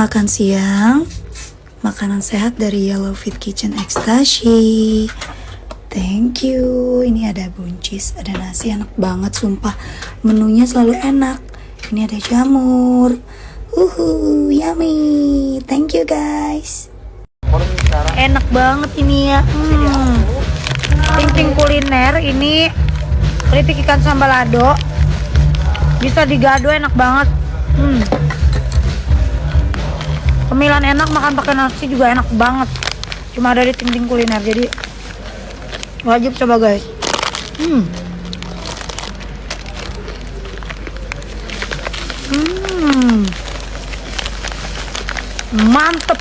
Makan siang, makanan sehat dari Yellow Fit Kitchen Ekstasi. Thank you. Ini ada buncis, ada nasi enak banget sumpah. Menunya selalu enak. Ini ada jamur. Uhu, yummy. Thank you guys. Enak banget ini ya. Hmm. Ting-ting kuliner ini keripik ikan sambal lado. Bisa digado enak banget. Hmm. Pemilihan enak makan pakai nasi juga enak banget. Cuma ada di ting-ting kuliner jadi wajib coba guys. Hmm. Hmm. Mantep.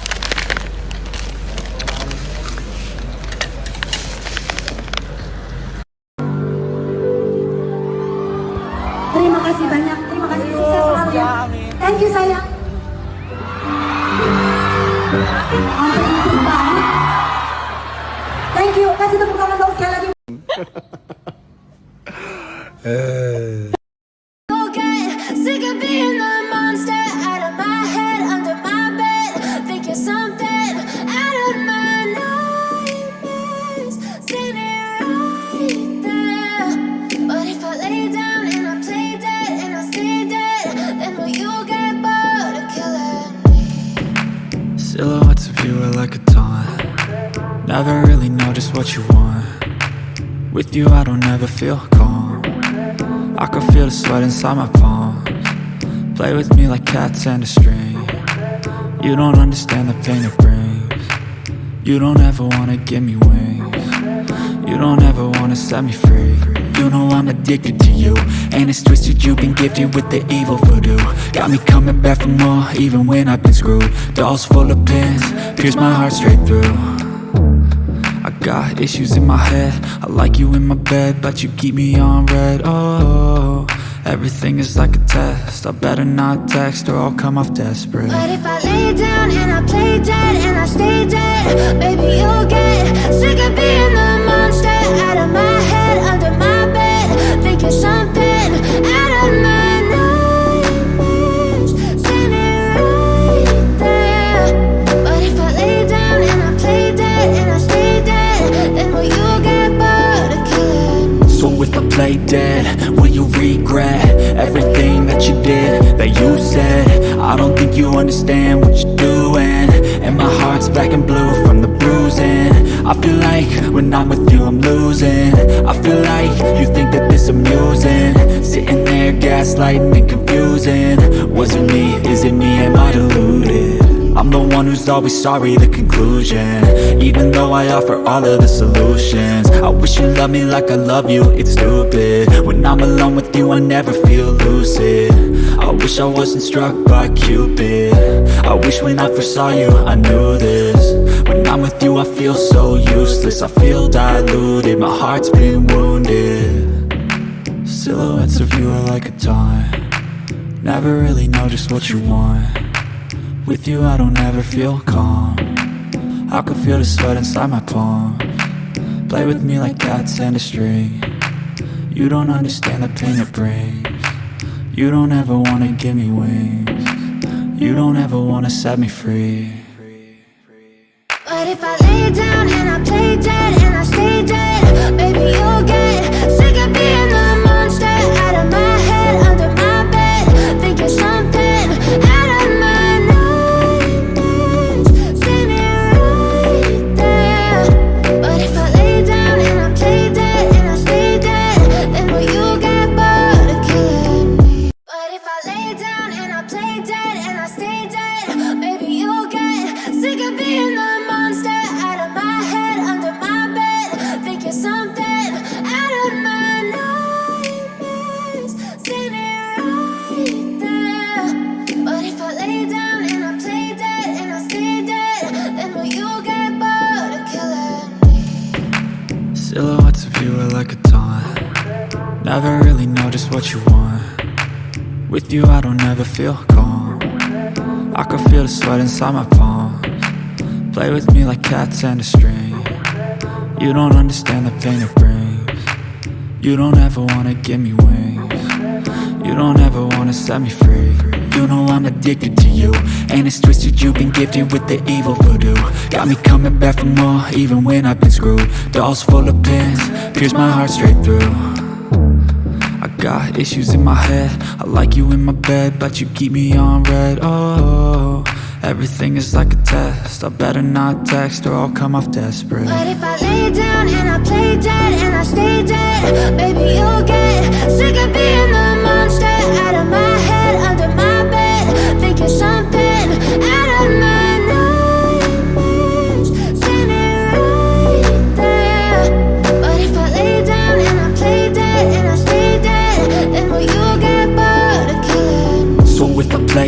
Terima kasih banyak. Terima kasih sukses selalu ya. Thank you sayang. Thank you. Kasih tepuk tangan dong sekali lagi. Okay, Silhouettes of you are like a taunt. Never really know just what you want. With you I don't ever feel calm. I can feel the sweat inside my palms. Play with me like cats and a string. You don't understand the pain it brings. You don't ever wanna give me wings. You don't ever wanna set me free You know I'm addicted to you. And it's twisted you've been gifted with the evil voodoo. Got me coming back for more even when I've been screwed. Dolls full of pins, pierce my heart straight through. I got issues in my head. I like you in my bed But you keep me on read. Oh, everything is like a test. I better not text or I'll come off desperate. But if I lay down and I play dead and I stay play dead, will you regret everything that you did, that you said? I don't think you understand what you're doing. And my heart's black and blue from the bruising. I feel like when I'm with you I'm losing. I feel like you think that this amusing. Sitting there gaslighting and confusing. Was it me, is it me, am I deluded? I'm the one who's always sorry, the conclusion. Even though I offer all of the solutions. I wish you loved me like I love you, it's stupid. When I'm alone with you, I never feel lucid. I wish I wasn't struck by Cupid. I wish when I first saw you, I knew this. When I'm with you, I feel so useless. I feel diluted, my heart's been wounded. Silhouettes of you are like a taunt. Never really know just what you want with you I don't ever feel calm. I can feel the sweat inside my palm. Play with me like cats and a string. You don't understand the pain it brings. You don't ever wanna give me wings. You don't ever wanna set me free. But if I lay down and I play dead and I stay dead, Never really know just what you want. With you I don't ever feel calm. I can feel the sweat inside my palms. Play with me like cats and a string. You don't understand the pain it brings. You don't ever wanna give me wings. You don't ever wanna set me free. You know I'm addicted to you. And it's twisted, you've been gifted with the evil voodoo. Got me coming back for more, even when I've been screwed. Dolls full of pins, pierce my heart straight through got issues in my head. I like you in my bed, but you keep me on read. Oh, everything is like a test. I better not text or I'll come off desperate. But if I lay down and I play dead and I stay dead, baby, you'll get sick of being the monster out of my head, under my bed. Think you're something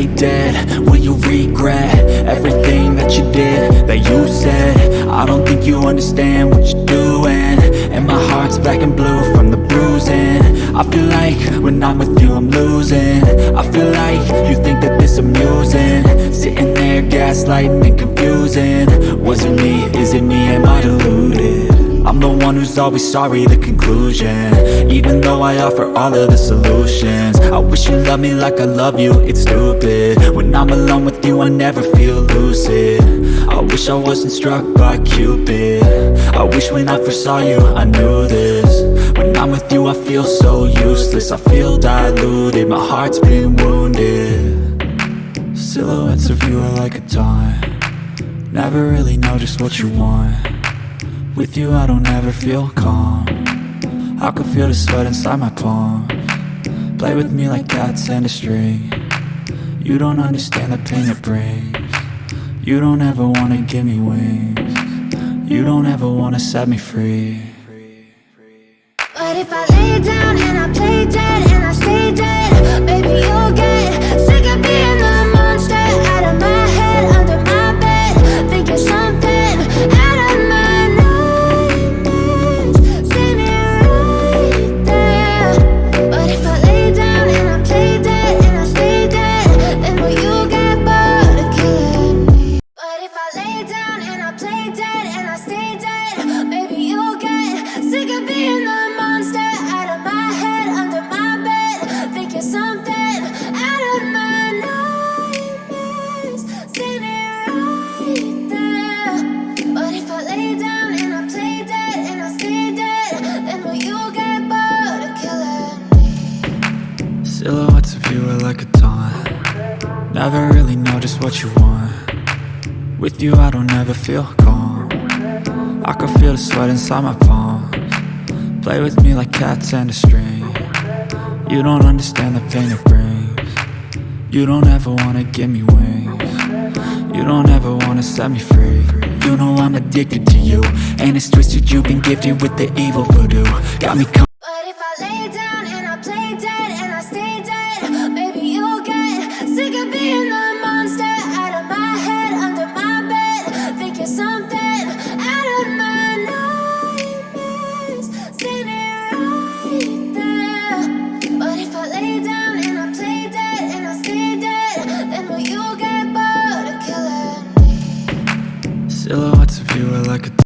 play dead, will you regret everything that you did, that you said? I don't think you understand what you're doing. And my heart's black and blue from the bruising. I feel like when I'm with you I'm losing. I feel like you think that this amusing. Sitting there gaslighting and confusing. Was it me, is it me, am I deluded? I'm the one who's always sorry, the conclusion. Even though I offer all of the solutions. I wish you loved me like I love you, it's stupid. When I'm alone with you, I never feel lucid. I wish I wasn't struck by Cupid. I wish when I first saw you, I knew this. When I'm with you, I feel so useless. I feel diluted, my heart's been wounded. Silhouettes of you are like a taunt. Never really know just what you want with you I don't ever feel calm. I can feel the sweat inside my palm. Play with me like cats and a string. You don't understand the pain it brings. You don't ever wanna give me wings. You don't ever wanna set me free. But if I lay down and I play dead and I stay dead, With you I don't ever feel calm. I can feel the sweat inside my palms. Play with me like cats and a string. You don't understand the pain it brings. You don't ever wanna give me wings. You don't ever wanna set me free. You know I'm addicted to you And it's twisted, you've been gifted with the evil voodoo. Got me